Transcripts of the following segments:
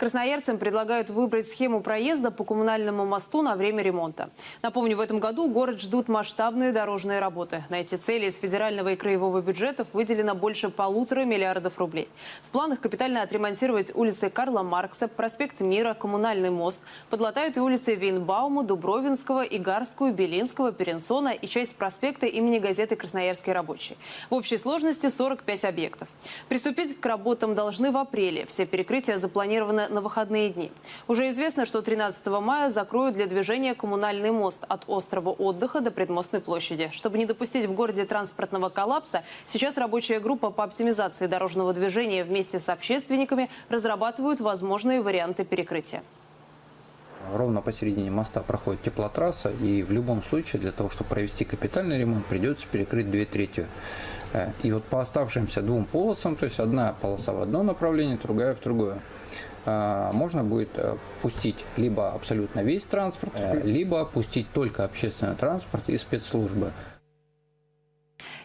Красноярцам предлагают выбрать схему проезда по коммунальному мосту на время ремонта. Напомню, в этом году город ждут масштабные дорожные работы. На эти цели из федерального и краевого бюджетов выделено больше полутора миллиардов рублей. В планах капитально отремонтировать улицы Карла Маркса, проспект Мира, Коммунальный мост. Подлатают и улицы Вейнбаума, Дубровинского, Игарскую, Белинского, Перенсона и часть проспекта имени газеты «Красноярский рабочий». В общей сложности 45 объектов. Приступить к работам должны в апреле. Все перекрытия запланированы на выходные дни. Уже известно, что 13 мая закроют для движения коммунальный мост от острова отдыха до предмостной площади. Чтобы не допустить в городе транспортного коллапса, сейчас рабочая группа по оптимизации дорожного движения вместе с общественниками разрабатывают возможные варианты перекрытия. Ровно посередине моста проходит теплотрасса, и в любом случае для того, чтобы провести капитальный ремонт, придется перекрыть две трети. Э, и вот по оставшимся двум полосам, то есть одна полоса в одно направление, другая в другое, э, можно будет э, пустить либо абсолютно весь транспорт, либо пустить только общественный транспорт и спецслужбы.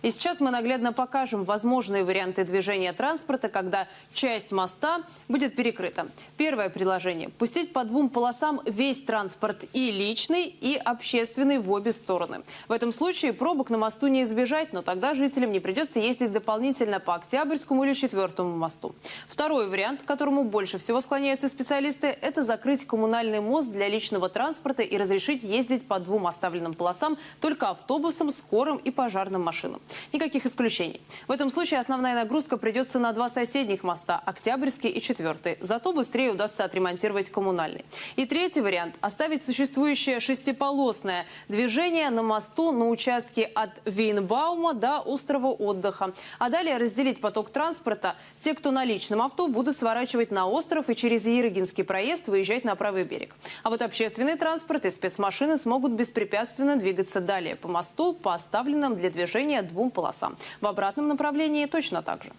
И сейчас мы наглядно покажем возможные варианты движения транспорта, когда часть моста будет перекрыта. Первое предложение – пустить по двум полосам весь транспорт и личный, и общественный в обе стороны. В этом случае пробок на мосту не избежать, но тогда жителям не придется ездить дополнительно по Октябрьскому или Четвертому мосту. Второй вариант, к которому больше всего склоняются специалисты – это закрыть коммунальный мост для личного транспорта и разрешить ездить по двум оставленным полосам только автобусам, скорым и пожарным машинам. Никаких исключений. В этом случае основная нагрузка придется на два соседних моста – Октябрьский и Четвертый. Зато быстрее удастся отремонтировать коммунальный. И третий вариант – оставить существующее шестиполосное движение на мосту на участке от Вейнбаума до острова отдыха. А далее разделить поток транспорта. Те, кто на личном авто, будут сворачивать на остров и через Ерыгинский проезд выезжать на правый берег. А вот общественный транспорт и спецмашины смогут беспрепятственно двигаться далее по мосту по оставленным для движения двум полосам. В обратном направлении точно так же.